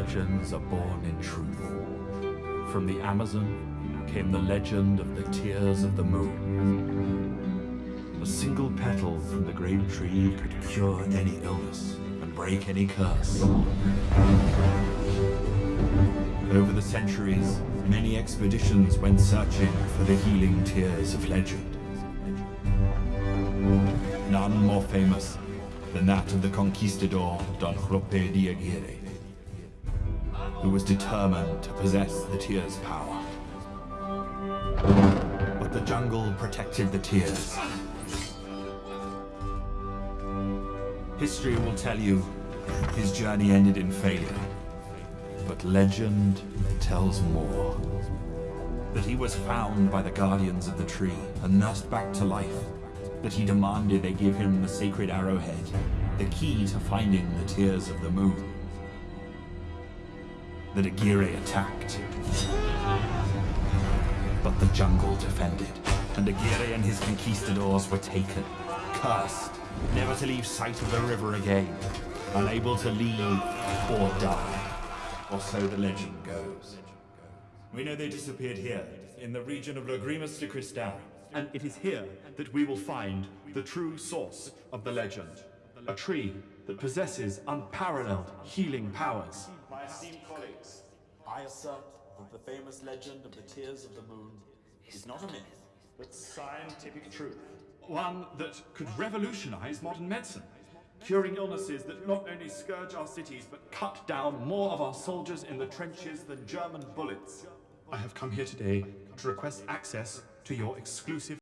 legends are born in truth. From the Amazon came the legend of the tears of the moon. A single petal from the great tree could cure any illness and break any curse. Over the centuries, many expeditions went searching for the healing tears of legend. None more famous than that of the conquistador Don Lope de Aguirre, who was determined to possess the tear's power. But the jungle protected the tears. History will tell you his journey ended in failure. But legend tells more. That he was found by the guardians of the tree and nursed back to life. That he demanded they give him the sacred arrowhead, the key to finding the tears of the moon. That Aguirre attacked. But the jungle defended, and Aguirre and his conquistadors were taken, cursed, never to leave sight of the river again, unable to leave or die. Or so the legend goes. We know they disappeared here, in the region of Lagrimas de Cristal. And it is here that we will find the true source of the legend. A tree that possesses unparalleled healing powers. My esteemed colleagues, I assert that the famous legend of the Tears of the Moon is not a myth, but scientific truth. One that could revolutionize modern medicine. Curing illnesses that not only scourge our cities, but cut down more of our soldiers in the trenches than German bullets. I have come here today to request access to your exclusive